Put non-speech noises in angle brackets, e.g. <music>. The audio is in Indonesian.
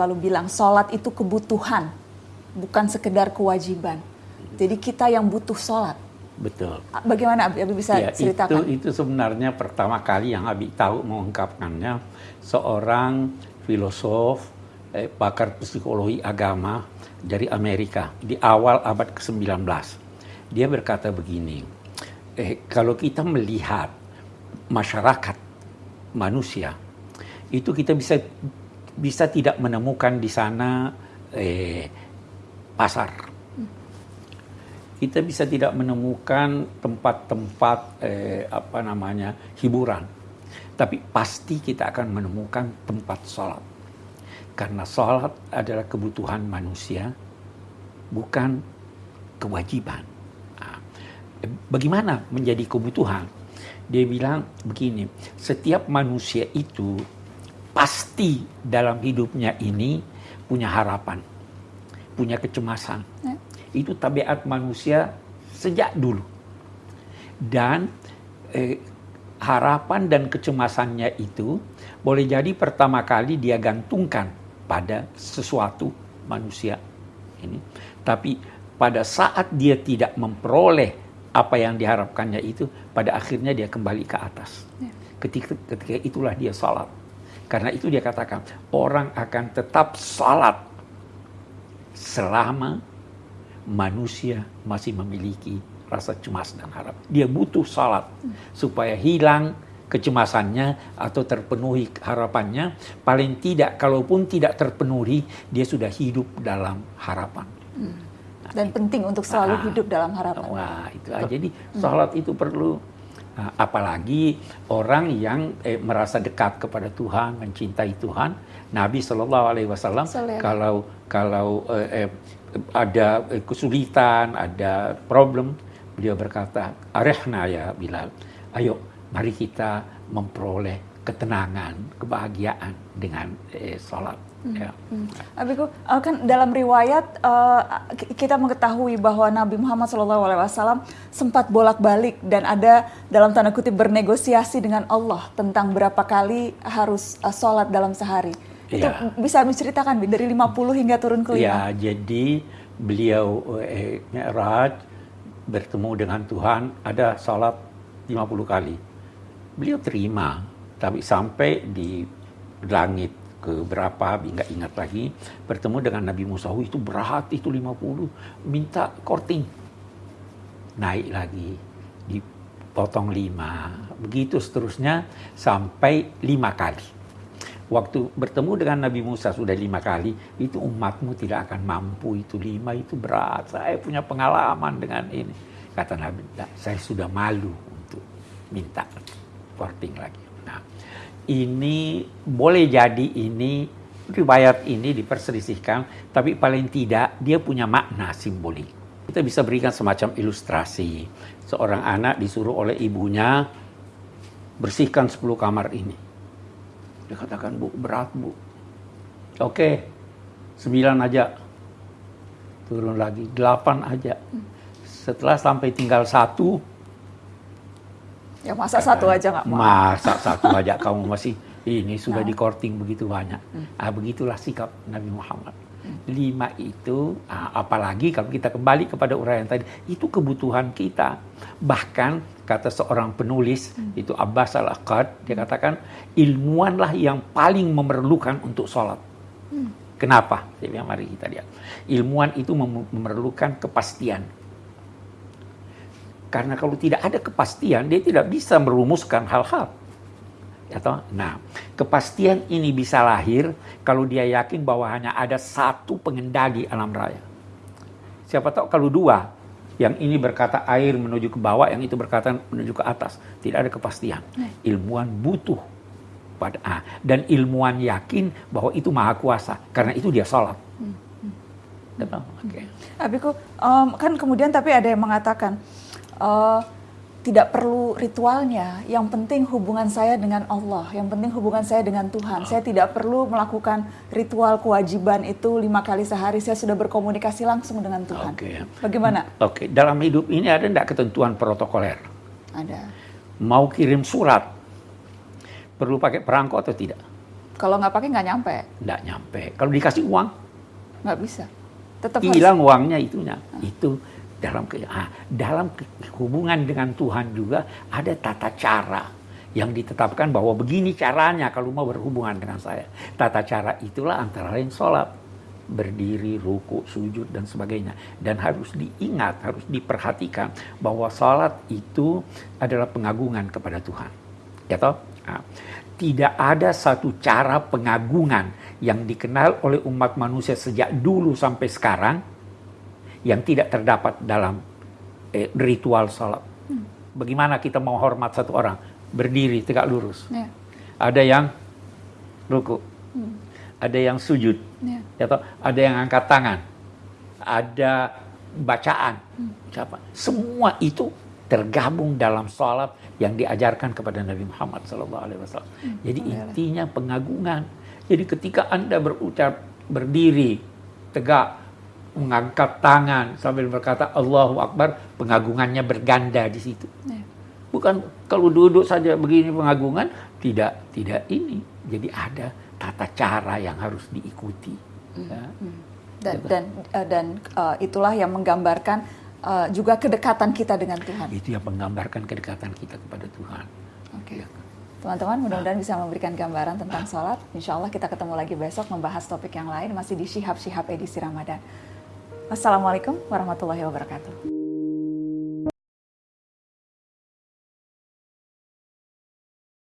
lalu bilang sholat itu kebutuhan, bukan sekedar kewajiban. Jadi kita yang butuh sholat. Betul. Bagaimana Abi, Abi bisa ya, ceritakan? Itu, itu sebenarnya pertama kali yang Abi tahu mengungkapkannya seorang filosof, eh, pakar psikologi agama dari Amerika di awal abad ke-19. Dia berkata begini, eh, kalau kita melihat masyarakat manusia itu kita bisa bisa tidak menemukan di sana eh, pasar. Kita bisa tidak menemukan tempat-tempat eh, apa namanya hiburan, tapi pasti kita akan menemukan tempat sholat. Karena sholat adalah kebutuhan manusia, bukan kewajiban. Nah, bagaimana menjadi kebutuhan? Dia bilang begini, setiap manusia itu pasti dalam hidupnya ini punya harapan, punya kecemasan. Ya. Itu tabiat manusia sejak dulu. Dan eh, harapan dan kecemasannya itu boleh jadi pertama kali dia gantungkan pada sesuatu manusia ini. Tapi pada saat dia tidak memperoleh apa yang diharapkannya itu, pada akhirnya dia kembali ke atas. Ya. Ketika, ketika itulah dia salat karena itu dia katakan, orang akan tetap salat selama manusia masih memiliki rasa cemas dan harap. Dia butuh salat supaya hilang kecemasannya atau terpenuhi harapannya. Paling tidak, kalaupun tidak terpenuhi, dia sudah hidup dalam harapan. Hmm. Dan penting untuk selalu nah, hidup dalam harapan. Wah, itu aja. Jadi salat itu perlu Nah, apalagi orang yang eh, merasa dekat kepada Tuhan, mencintai Tuhan. Nabi Shallallahu Alaihi Wasallam kalau kalau eh, eh, ada kesulitan, ada problem, beliau berkata, "Arehna ya Bilal, ayo mari kita memperoleh ketenangan, kebahagiaan dengan eh, sholat." Hmm. Ya. Hmm. Abiku, uh, kan dalam riwayat uh, kita mengetahui bahwa Nabi Muhammad SAW sempat bolak-balik dan ada dalam tanda kutip bernegosiasi dengan Allah tentang berapa kali harus uh, sholat dalam sehari. Ya. Itu bisa menceritakan dari 50 hingga turun ke 5? Ya, jadi beliau eh, Mi'raj bertemu dengan Tuhan ada sholat 50 kali. Beliau terima, tapi sampai di langit ke berapa nggak ingat lagi. Bertemu dengan Nabi Musa itu berat itu 50 minta korting. Naik lagi dipotong lima. Begitu seterusnya sampai lima kali. Waktu bertemu dengan Nabi Musa sudah lima kali itu umatmu tidak akan mampu itu lima itu berat. Saya punya pengalaman dengan ini. Kata Nabi saya sudah malu untuk minta korting lagi. Nah ini boleh jadi ini riwayat ini diperselisihkan, tapi paling tidak dia punya makna simbolik. Kita bisa berikan semacam ilustrasi. Seorang anak disuruh oleh ibunya bersihkan 10 kamar ini. Dia katakan, Bu, berat, Bu. Oke, 9 aja. Turun lagi, 8 aja. Setelah sampai tinggal satu, Ya masa satu aja nggak mau. Masa satu <laughs> aja kamu masih ini sudah nah. di korting begitu banyak. Hmm. Ah, begitulah sikap Nabi Muhammad. Hmm. Lima itu, ah, apalagi kalau kita kembali kepada uraian tadi, itu kebutuhan kita. Bahkan kata seorang penulis hmm. itu Abbas al Aqad, dia katakan ilmuanlah yang paling memerlukan untuk sholat. Hmm. Kenapa? Bilang mari kita lihat. Ilmuwan itu memerlukan kepastian karena kalau tidak ada kepastian, dia tidak bisa merumuskan hal-hal. Atau, nah, kepastian ini bisa lahir kalau dia yakin bahwa hanya ada satu pengendali alam raya. Siapa tahu kalau dua, yang ini berkata air menuju ke bawah, yang itu berkata menuju ke atas. Tidak ada kepastian. Ilmuwan butuh pada ah, dan ilmuwan yakin bahwa itu maha kuasa karena itu dia sholat. Hmm. Hmm. Oke. Okay. Abiku, um, kan kemudian tapi ada yang mengatakan uh, tidak perlu ritualnya. Yang penting hubungan saya dengan Allah. Yang penting hubungan saya dengan Tuhan. Saya tidak perlu melakukan ritual kewajiban itu lima kali sehari. Saya sudah berkomunikasi langsung dengan Tuhan. Okay. Bagaimana? Oke, okay. dalam hidup ini ada tidak ketentuan protokoler? Ada. Mau kirim surat, perlu pakai perangko atau tidak? Kalau nggak pakai nggak nyampe, Nggak nyampe. Kalau dikasih uang, nggak bisa. Tetap hilang uangnya itunya. Itu dalam ah, dalam hubungan dengan Tuhan juga ada tata cara yang ditetapkan bahwa begini caranya kalau mau berhubungan dengan saya. Tata cara itulah antara lain sholat. Berdiri, ruku, sujud, dan sebagainya. Dan harus diingat, harus diperhatikan bahwa sholat itu adalah pengagungan kepada Tuhan. Ya toh? Nah, tidak ada satu cara pengagungan yang dikenal oleh umat manusia sejak dulu sampai sekarang yang tidak terdapat dalam eh, ritual sholat. Bagaimana kita mau hormat satu orang? Berdiri tegak lurus. Ya. Ada yang ruku, ada yang sujud, Ya. ya toh? ada yang angkat tangan, ada bacaan, siapa? Semua itu tergabung dalam sholat yang diajarkan kepada Nabi Muhammad SAW. Jadi intinya pengagungan. Jadi ketika anda berucap berdiri tegak, mengangkat tangan sambil berkata Allahu Akbar, pengagungannya berganda di situ. Ya. Bukan kalau duduk saja begini pengagungan, tidak tidak ini. Jadi ada tata cara yang harus diikuti. Ya. Dan dan eh, dan eh, itulah yang menggambarkan eh, juga kedekatan kita dengan Tuhan. Itu yang menggambarkan kedekatan kita kepada Tuhan. Oke. Ya. Teman-teman mudah-mudahan bisa memberikan gambaran tentang sholat. Insya Allah kita ketemu lagi besok membahas topik yang lain masih di Shihab Shihab edisi Ramadan. Wassalamualaikum warahmatullahi wabarakatuh.